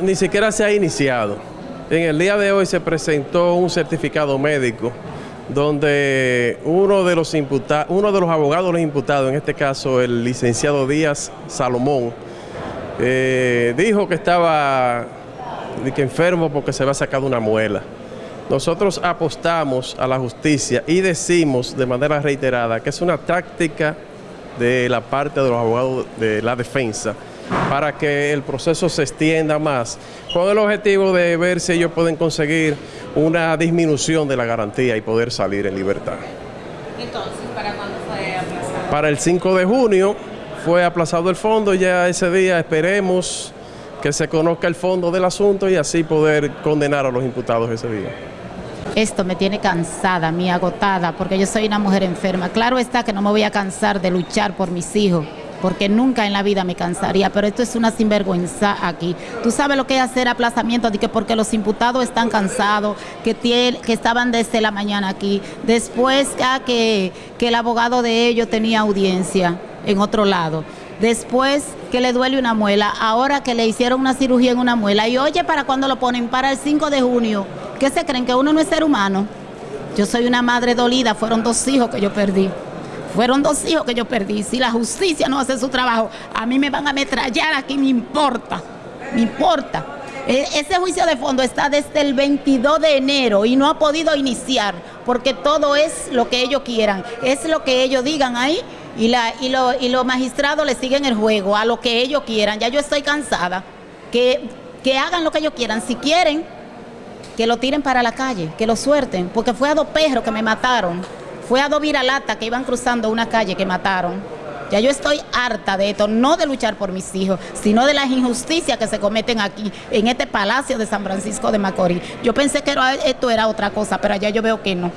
Ni siquiera se ha iniciado. En el día de hoy se presentó un certificado médico donde uno de los uno de los abogados los imputados, en este caso el licenciado Díaz Salomón, eh, dijo que estaba que enfermo porque se había sacado una muela. Nosotros apostamos a la justicia y decimos de manera reiterada que es una táctica de la parte de los abogados de la defensa para que el proceso se extienda más, con el objetivo de ver si ellos pueden conseguir una disminución de la garantía y poder salir en libertad. Entonces, ¿para cuándo fue aplazado? Para el 5 de junio fue aplazado el fondo, ya ese día esperemos que se conozca el fondo del asunto y así poder condenar a los imputados ese día. Esto me tiene cansada, mi agotada, porque yo soy una mujer enferma. Claro está que no me voy a cansar de luchar por mis hijos, porque nunca en la vida me cansaría, pero esto es una sinvergüenza aquí. Tú sabes lo que es hacer aplazamiento, de que porque los imputados están cansados, que, estaban desde la mañana aquí, después que, que el abogado de ellos tenía audiencia en otro lado. Después que le duele una muela, ahora que le hicieron una cirugía en una muela. Y oye, ¿para cuándo lo ponen? Para el 5 de junio. ¿Qué se creen? ¿Que uno no es ser humano? Yo soy una madre dolida, fueron dos hijos que yo perdí. Fueron dos hijos que yo perdí. Si la justicia no hace su trabajo, a mí me van a ametrallar aquí, me importa. Me importa. E- Ese juicio de fondo está desde el 22 de enero y no ha podido iniciar porque todo es lo que ellos quieran, es lo que ellos digan ahí y, la, y, lo- y los magistrados le siguen el juego a lo que ellos quieran. Ya yo estoy cansada. Que, que hagan lo que ellos quieran. Si quieren, que lo tiren para la calle, que lo suelten, porque fue a dos perros que me mataron, fue a dos viralatas que iban cruzando una calle que mataron. Ya yo estoy harta de esto, no de luchar por mis hijos, sino de las injusticias que se cometen aquí, en este palacio de San Francisco de Macorís. Yo pensé que esto era otra cosa, pero allá yo veo que no.